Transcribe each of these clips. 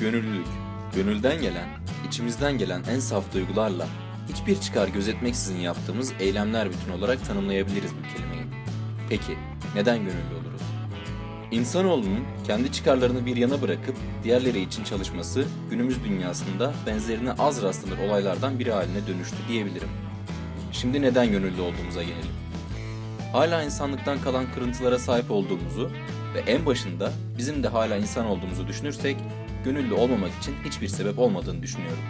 Gönüllülük, gönülden gelen, içimizden gelen en saf duygularla hiçbir çıkar gözetmeksizin yaptığımız eylemler bütün olarak tanımlayabiliriz bu kelimeyi. Peki, neden gönüllü oluruz? İnsanoğlunun kendi çıkarlarını bir yana bırakıp diğerleri için çalışması günümüz dünyasında benzerine az rastlanır olaylardan biri haline dönüştü diyebilirim. Şimdi neden gönüllü olduğumuza gelelim. Hala insanlıktan kalan kırıntılara sahip olduğumuzu ve en başında bizim de hala insan olduğumuzu düşünürsek gönüllü olmamak için hiçbir sebep olmadığını düşünüyorum.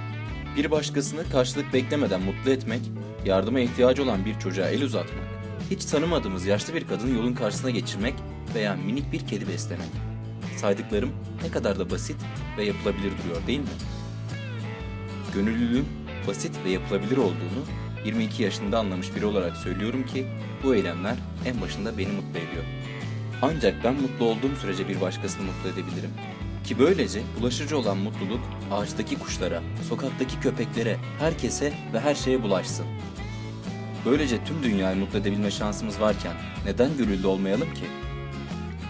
Bir başkasını karşılık beklemeden mutlu etmek, yardıma ihtiyacı olan bir çocuğa el uzatmak, hiç tanımadığımız yaşlı bir kadını yolun karşısına geçirmek veya minik bir kedi beslemek. Saydıklarım ne kadar da basit ve yapılabilir duruyor değil mi? Gönüllülüğün basit ve yapılabilir olduğunu 22 yaşında anlamış biri olarak söylüyorum ki bu eylemler en başında beni mutlu ediyor. Ancak ben mutlu olduğum sürece bir başkasını mutlu edebilirim. Ki böylece bulaşıcı olan mutluluk ağaçtaki kuşlara, sokaktaki köpeklere, herkese ve her şeye bulaşsın. Böylece tüm dünyayı mutlu edebilme şansımız varken neden gönüllü olmayalım ki?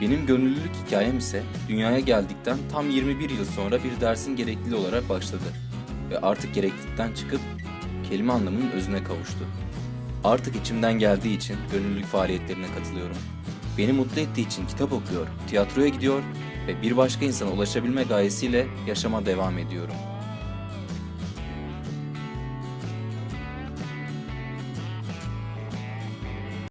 Benim gönüllülük hikayem ise dünyaya geldikten tam 21 yıl sonra bir dersin gerekliliği olarak başladı. Ve artık gereklilikten çıkıp kelime anlamının özüne kavuştu. Artık içimden geldiği için gönüllülük faaliyetlerine katılıyorum. Beni mutlu ettiği için kitap okuyor, tiyatroya gidiyor ve bir başka insana ulaşabilme gayesiyle yaşama devam ediyorum.